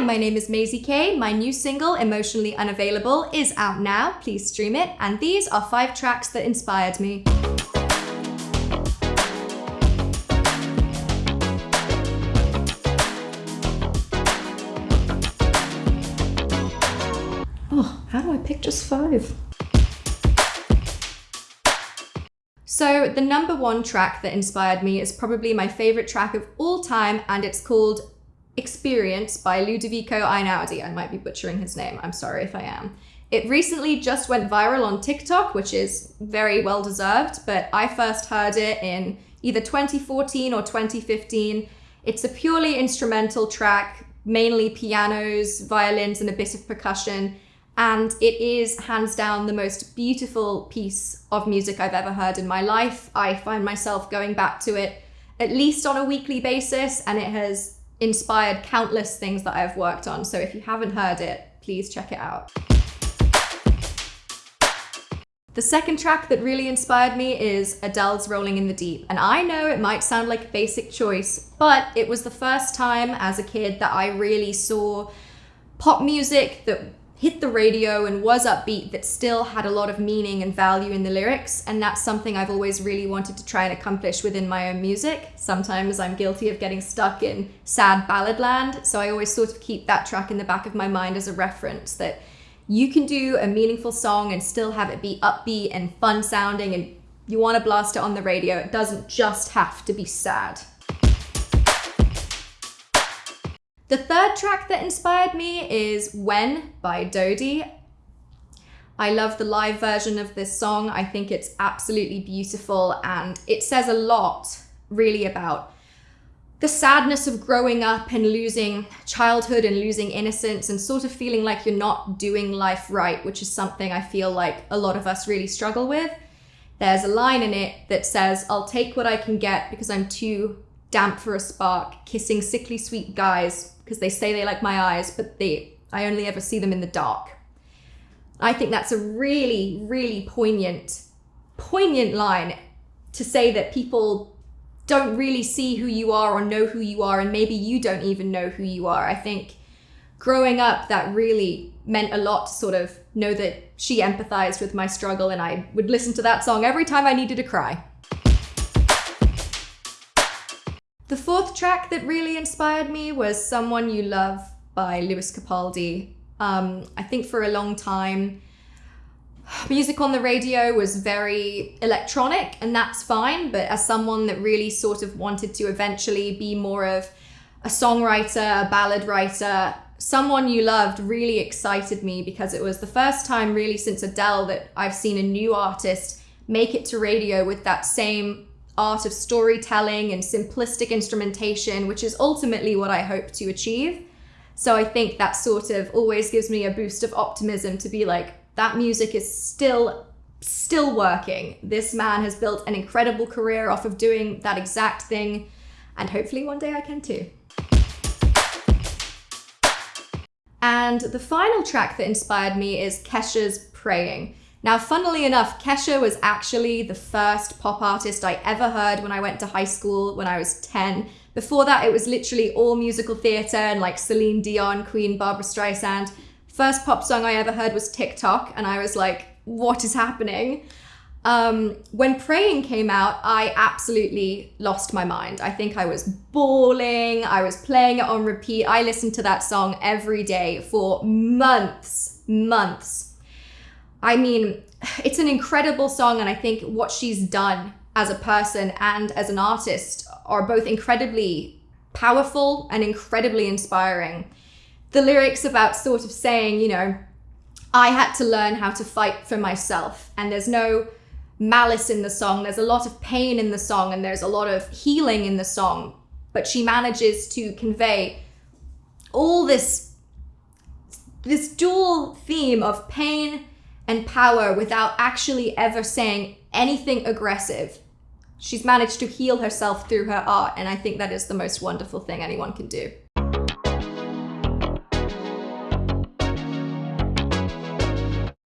Hi, my name is Maisie K. My new single, Emotionally Unavailable, is out now. Please stream it. And these are five tracks that inspired me. Oh, how do I pick just five? So the number one track that inspired me is probably my favorite track of all time, and it's called Experience by Ludovico Einaudi. I might be butchering his name. I'm sorry if I am. It recently just went viral on TikTok, which is very well deserved, but I first heard it in either 2014 or 2015. It's a purely instrumental track, mainly pianos, violins, and a bit of percussion and it is hands down the most beautiful piece of music I've ever heard in my life. I find myself going back to it at least on a weekly basis, and it has inspired countless things that I've worked on. So if you haven't heard it, please check it out. The second track that really inspired me is Adele's Rolling in the Deep. And I know it might sound like a basic choice, but it was the first time as a kid that I really saw pop music that hit the radio and was upbeat that still had a lot of meaning and value in the lyrics. And that's something I've always really wanted to try and accomplish within my own music. Sometimes I'm guilty of getting stuck in sad ballad land. So I always sort of keep that track in the back of my mind as a reference that you can do a meaningful song and still have it be upbeat and fun sounding and you want to blast it on the radio. It doesn't just have to be sad. The third track that inspired me is When by Dodie. I love the live version of this song. I think it's absolutely beautiful and it says a lot really about the sadness of growing up and losing childhood and losing innocence and sort of feeling like you're not doing life right, which is something I feel like a lot of us really struggle with. There's a line in it that says, I'll take what I can get because I'm too damp for a spark, kissing sickly sweet guys because they say they like my eyes, but they I only ever see them in the dark. I think that's a really, really poignant, poignant line to say that people don't really see who you are or know who you are, and maybe you don't even know who you are. I think growing up, that really meant a lot to sort of know that she empathized with my struggle, and I would listen to that song every time I needed to cry. The fourth track that really inspired me was Someone You Love by Lewis Capaldi. Um, I think for a long time, music on the radio was very electronic and that's fine. But as someone that really sort of wanted to eventually be more of a songwriter, a ballad writer, Someone You Loved really excited me because it was the first time really since Adele that I've seen a new artist make it to radio with that same art of storytelling and simplistic instrumentation, which is ultimately what I hope to achieve. So I think that sort of always gives me a boost of optimism to be like, that music is still still working. This man has built an incredible career off of doing that exact thing, and hopefully one day I can too. And the final track that inspired me is Kesha's Praying. Now, funnily enough, Kesha was actually the first pop artist I ever heard when I went to high school when I was 10. Before that, it was literally all musical theatre and like Celine Dion, Queen, Barbra Streisand. First pop song I ever heard was TikTok, and I was like, what is happening? Um, when Praying came out, I absolutely lost my mind. I think I was bawling, I was playing it on repeat. I listened to that song every day for months, months. I mean, it's an incredible song, and I think what she's done as a person and as an artist are both incredibly powerful and incredibly inspiring. The lyrics about sort of saying, you know, I had to learn how to fight for myself, and there's no malice in the song. There's a lot of pain in the song, and there's a lot of healing in the song. But she manages to convey all this this dual theme of pain and power without actually ever saying anything aggressive. She's managed to heal herself through her art, and I think that is the most wonderful thing anyone can do.